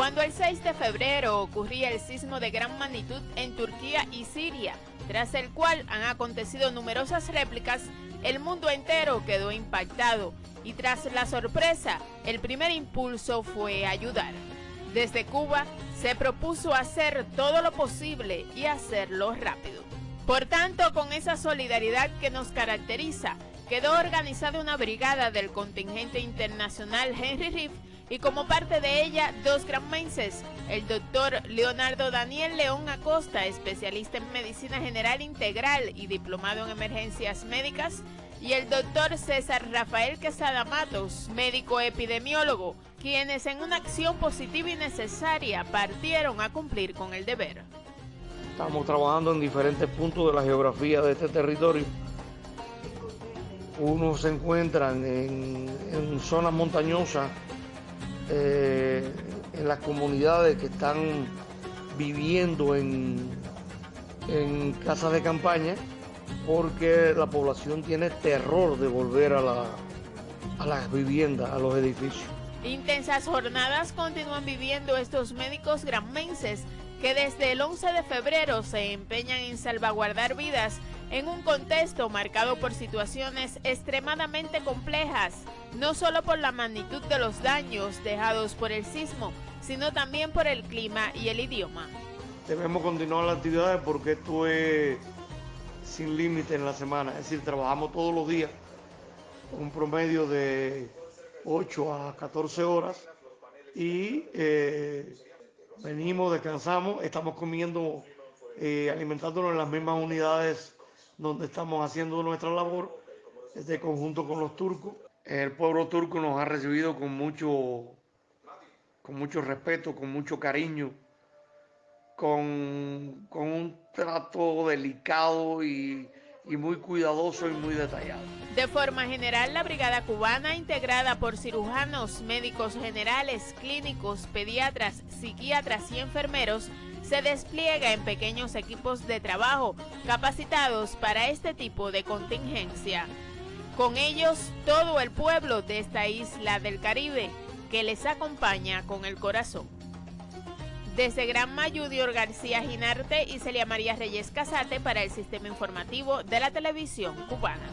Cuando el 6 de febrero ocurría el sismo de gran magnitud en Turquía y Siria, tras el cual han acontecido numerosas réplicas, el mundo entero quedó impactado y tras la sorpresa, el primer impulso fue ayudar. Desde Cuba se propuso hacer todo lo posible y hacerlo rápido. Por tanto, con esa solidaridad que nos caracteriza, quedó organizada una brigada del contingente internacional Henry Riff y como parte de ella dos granmenses, el doctor Leonardo Daniel León Acosta, especialista en medicina general integral y diplomado en emergencias médicas, y el doctor César Rafael Quesada Matos, médico epidemiólogo, quienes en una acción positiva y necesaria partieron a cumplir con el deber. Estamos trabajando en diferentes puntos de la geografía de este territorio. Unos se encuentran en, en zonas montañosas eh, en las comunidades que están viviendo en, en casas de campaña porque la población tiene terror de volver a, la, a las viviendas, a los edificios. Intensas jornadas continúan viviendo estos médicos granmenses que desde el 11 de febrero se empeñan en salvaguardar vidas en un contexto marcado por situaciones extremadamente complejas, no solo por la magnitud de los daños dejados por el sismo, sino también por el clima y el idioma. Debemos continuar las actividades porque esto es sin límite en la semana, es decir, trabajamos todos los días, un promedio de 8 a 14 horas y eh, venimos, descansamos, estamos comiendo, eh, alimentándonos en las mismas unidades donde estamos haciendo nuestra labor, este conjunto con los turcos. El pueblo turco nos ha recibido con mucho, con mucho respeto, con mucho cariño, con, con un trato delicado y, y muy cuidadoso y muy detallado. De forma general, la brigada cubana, integrada por cirujanos, médicos generales, clínicos, pediatras, psiquiatras y enfermeros, se despliega en pequeños equipos de trabajo capacitados para este tipo de contingencia. Con ellos, todo el pueblo de esta isla del Caribe que les acompaña con el corazón. Desde Gran Mayudior García Ginarte y Celia María Reyes Casate para el Sistema Informativo de la Televisión Cubana.